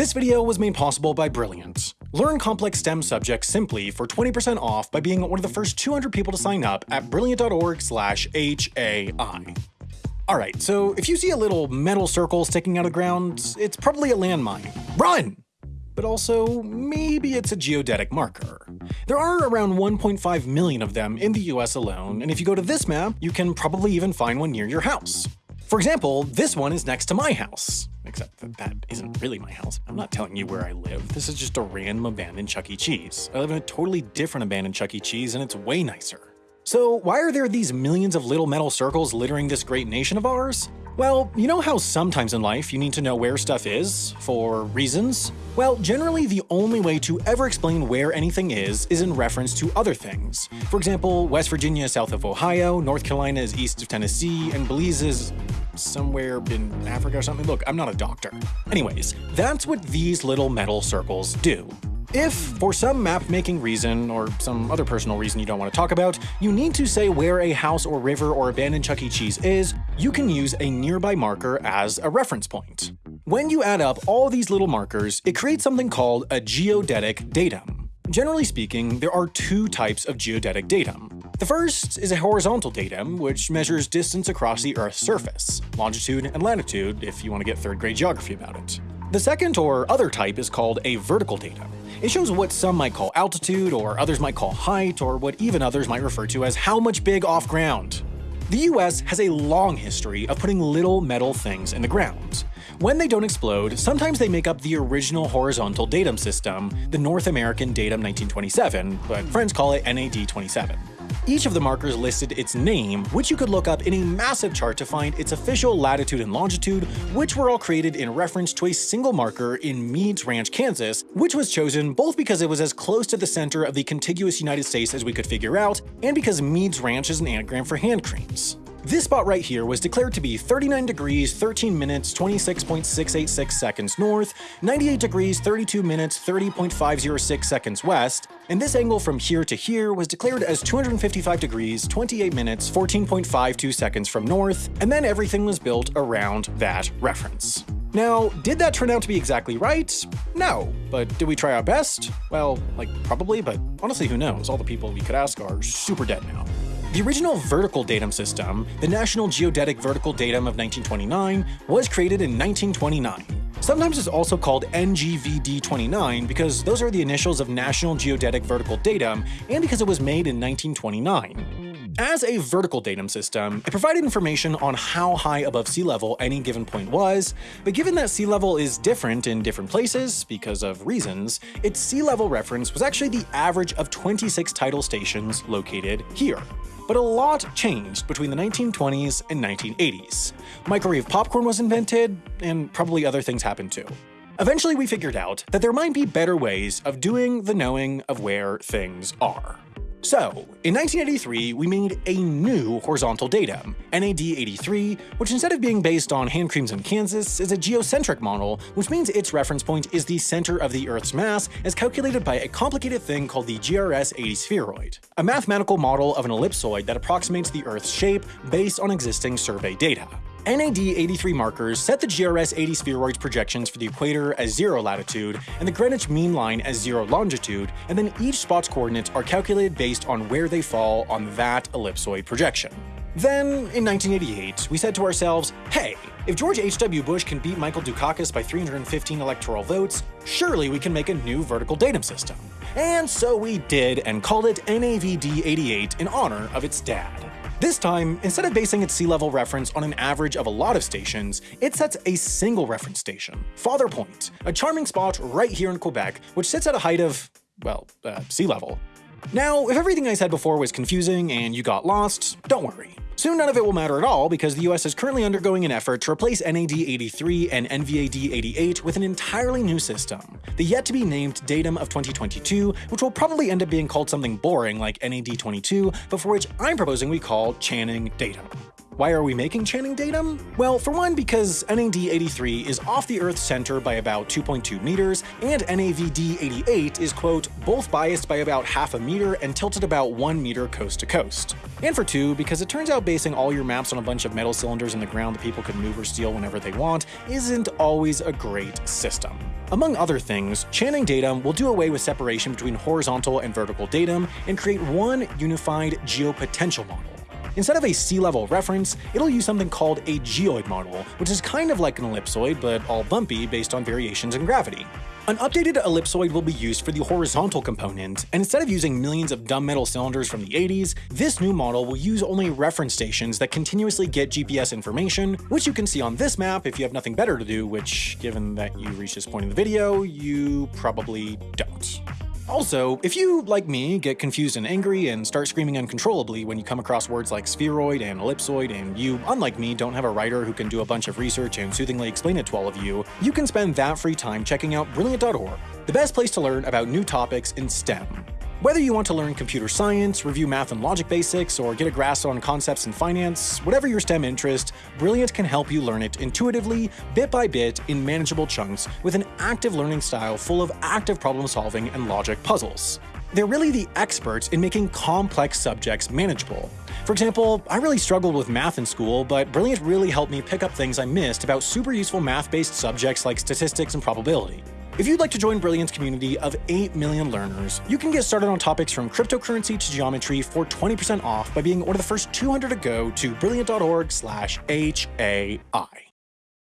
This video was made possible by Brilliant. Learn complex STEM subjects simply for 20% off by being one of the first 200 people to sign up at brilliant.org slash HAI. Alright, so if you see a little metal circle sticking out of the ground, it's probably a landmine. Run! But also, maybe it's a geodetic marker. There are around 1.5 million of them in the US alone, and if you go to this map, you can probably even find one near your house. For example, this one is next to my house. Except that that isn't really my house. I'm not telling you where I live. This is just a random abandoned Chuck E. Cheese. I live in a totally different abandoned Chuck E. Cheese, and it's way nicer. So why are there these millions of little metal circles littering this great nation of ours? Well, you know how sometimes in life you need to know where stuff is, for reasons? Well, generally the only way to ever explain where anything is is in reference to other things. For example, West Virginia is south of Ohio, North Carolina is east of Tennessee, and Belize is somewhere in Africa or something. Look, I'm not a doctor. Anyways, that's what these little metal circles do. If, for some map-making reason, or some other personal reason you don't want to talk about, you need to say where a house or river or abandoned Chuck E. Cheese is, you can use a nearby marker as a reference point. When you add up all these little markers, it creates something called a geodetic datum. Generally speaking, there are two types of geodetic datum. The first is a horizontal datum, which measures distance across the Earth's surface, longitude and latitude if you want to get third grade geography about it. The second or other type is called a vertical datum. It shows what some might call altitude, or others might call height, or what even others might refer to as how much big off ground. The US has a long history of putting little metal things in the ground. When they don't explode, sometimes they make up the original horizontal datum system, the North American Datum 1927, but friends call it NAD 27. Each of the markers listed its name, which you could look up in a massive chart to find its official latitude and longitude, which were all created in reference to a single marker in Meads Ranch, Kansas, which was chosen both because it was as close to the center of the contiguous United States as we could figure out, and because Meads Ranch is an anagram for hand creams. This spot right here was declared to be 39 degrees 13 minutes 26.686 seconds north, 98 degrees 32 minutes 30.506 seconds west, and this angle from here to here was declared as 255 degrees 28 minutes 14.52 seconds from north, and then everything was built around that reference. Now, did that turn out to be exactly right? No. But did we try our best? Well, like, probably, but honestly, who knows? All the people we could ask are super dead now. The original vertical datum system, the National Geodetic Vertical Datum of 1929, was created in 1929. Sometimes it's also called NGVD29 because those are the initials of National Geodetic Vertical Datum and because it was made in 1929. As a vertical datum system, it provided information on how high above sea level any given point was, but given that sea level is different in different places because of reasons, its sea level reference was actually the average of 26 tidal stations located here. But a lot changed between the 1920s and 1980s. Microwave popcorn was invented, and probably other things happened too. Eventually we figured out that there might be better ways of doing the knowing of where things are. So, in 1983, we made a new horizontal datum, NAD83, which instead of being based on hand creams in Kansas, is a geocentric model, which means its reference point is the center of the Earth's mass as calculated by a complicated thing called the GRS-80 spheroid, a mathematical model of an ellipsoid that approximates the Earth's shape based on existing survey data. NAD83 markers set the GRS-80 spheroid's projections for the equator as 0 latitude and the Greenwich mean line as 0 longitude, and then each spot's coordinates are calculated based on where they fall on that ellipsoid projection. Then, in 1988, we said to ourselves, hey, if George H.W. Bush can beat Michael Dukakis by 315 electoral votes, surely we can make a new vertical datum system. And so we did and called it NAVD88 in honor of its dad. This time, instead of basing its sea level reference on an average of a lot of stations, it sets a single reference station, Father Point, a charming spot right here in Quebec, which sits at a height of, well, uh, sea level. Now, if everything I said before was confusing and you got lost, don't worry. Soon none of it will matter at all because the US is currently undergoing an effort to replace NAD83 and NVAD88 with an entirely new system, the yet-to-be-named Datum of 2022, which will probably end up being called something boring like NAD22, but for which I'm proposing we call Channing Datum. Why are we making Channing Datum? Well, for one, because NAD83 is off the Earth's center by about 2.2 meters, and NAVD88 is, quote, both biased by about half a meter and tilted about 1 meter coast to coast. And for two, because it turns out basing all your maps on a bunch of metal cylinders in the ground that people can move or steal whenever they want isn't always a great system. Among other things, Channing Datum will do away with separation between horizontal and vertical datum and create one unified geopotential model. Instead of a sea level reference, it'll use something called a geoid model, which is kind of like an ellipsoid, but all bumpy based on variations in gravity. An updated ellipsoid will be used for the horizontal component, and instead of using millions of dumb metal cylinders from the 80s, this new model will use only reference stations that continuously get GPS information, which you can see on this map if you have nothing better to do, which, given that you reached this point in the video, you probably don't. Also, if you, like me, get confused and angry and start screaming uncontrollably when you come across words like spheroid and ellipsoid, and you, unlike me, don't have a writer who can do a bunch of research and soothingly explain it to all of you, you can spend that free time checking out Brilliant.org, the best place to learn about new topics in STEM. Whether you want to learn computer science, review math and logic basics, or get a grasp on concepts in finance, whatever your STEM interest, Brilliant can help you learn it intuitively, bit by bit, in manageable chunks, with an active learning style full of active problem solving and logic puzzles. They're really the experts in making complex subjects manageable. For example, I really struggled with math in school, but Brilliant really helped me pick up things I missed about super useful math-based subjects like statistics and probability. If you'd like to join Brilliant's community of 8 million learners, you can get started on topics from cryptocurrency to geometry for 20% off by being one of the first 200 to go to brilliant.org/hai.